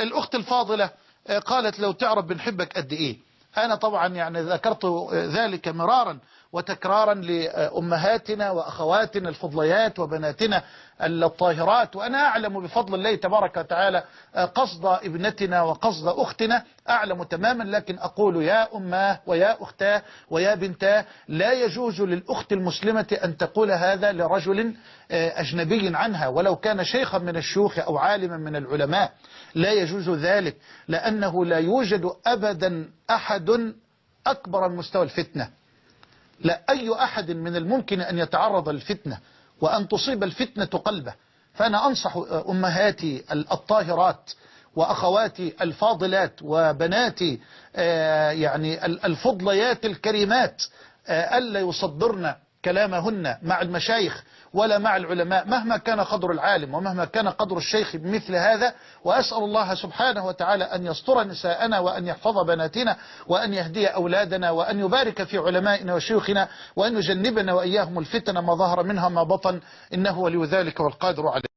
الأخت الفاضلة آه، قالت لو تعرف بنحبك قد إيه؟ أنا طبعا يعني ذكرت ذلك مرارا. وتكرارا لأمهاتنا وأخواتنا الفضليات وبناتنا الطاهرات. وأنا أعلم بفضل الله تبارك وتعالى قصد ابنتنا وقصد أختنا. أعلم تماما لكن أقول يا أماه ويا أختاه ويا بنتاه لا يجوز للأخت المسلمة أن تقول هذا لرجل أجنبي عنها. ولو كان شيخا من الشيوخ أو عالما من العلماء لا يجوز ذلك لأنه لا يوجد أبدا أحد أكبر من مستوى الفتنة. لا أي أحد من الممكن أن يتعرض للفتنة وأن تصيب الفتنة قلبه. فأنا أنصح أمهاتي الطاهرات وأخواتي الفاضلات وبناتي آه، يعني الفضليات الكريمات آه، ألا يصدرن كلامهن مع المشايخ ولا مع العلماء مهما كان قدر العالم ومهما كان قدر الشيخ بمثل هذا وأسأل الله سبحانه وتعالى أن يستر نساءنا وأن يحفظ بناتنا وأن يهدي أولادنا وأن يبارك في علمائنا وشيوخنا وأن يجنبنا وإياهم الفتن ما ظهر منها ما بطن إنه ولي ذلك والقادر عليه.